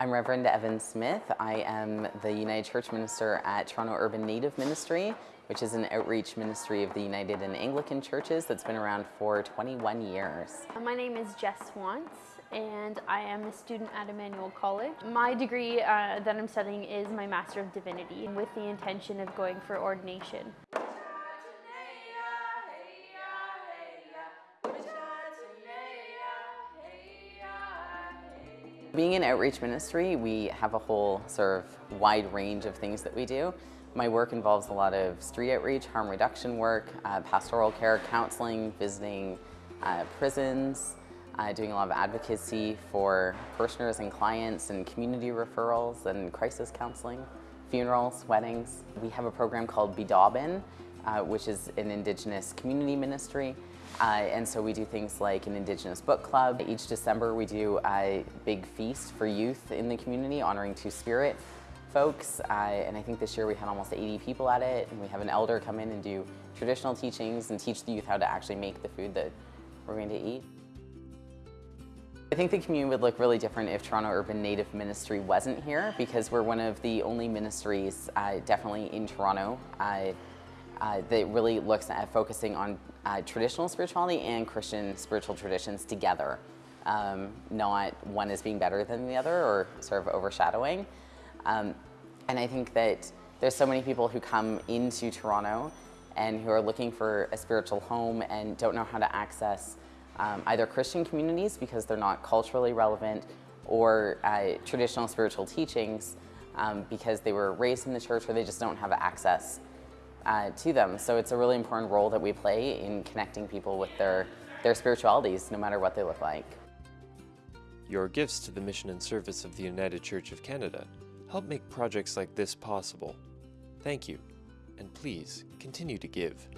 I'm Reverend Evan Smith. I am the United Church Minister at Toronto Urban Native Ministry, which is an outreach ministry of the United and Anglican Churches that's been around for 21 years. My name is Jess Wantz and I am a student at Emmanuel College. My degree uh, that I'm studying is my Master of Divinity with the intention of going for ordination. Being in outreach ministry, we have a whole sort of wide range of things that we do. My work involves a lot of street outreach, harm reduction work, uh, pastoral care, counseling, visiting uh, prisons, uh, doing a lot of advocacy for parishioners and clients and community referrals and crisis counseling, funerals, weddings. We have a program called Bidabin, uh, which is an Indigenous community ministry. Uh, and so we do things like an Indigenous book club. Each December we do a big feast for youth in the community honoring Two-Spirit folks. Uh, and I think this year we had almost 80 people at it. And we have an elder come in and do traditional teachings and teach the youth how to actually make the food that we're going to eat. I think the community would look really different if Toronto Urban Native Ministry wasn't here because we're one of the only ministries, uh, definitely in Toronto, uh, that really looks at focusing on uh, traditional spirituality and Christian spiritual traditions together. Um, not one is being better than the other or sort of overshadowing. Um, and I think that there's so many people who come into Toronto and who are looking for a spiritual home and don't know how to access um, either Christian communities because they're not culturally relevant or uh, traditional spiritual teachings um, because they were raised in the church or they just don't have access uh, to them. So it's a really important role that we play in connecting people with their, their spiritualities, no matter what they look like. Your gifts to the mission and service of the United Church of Canada help make projects like this possible. Thank you, and please continue to give.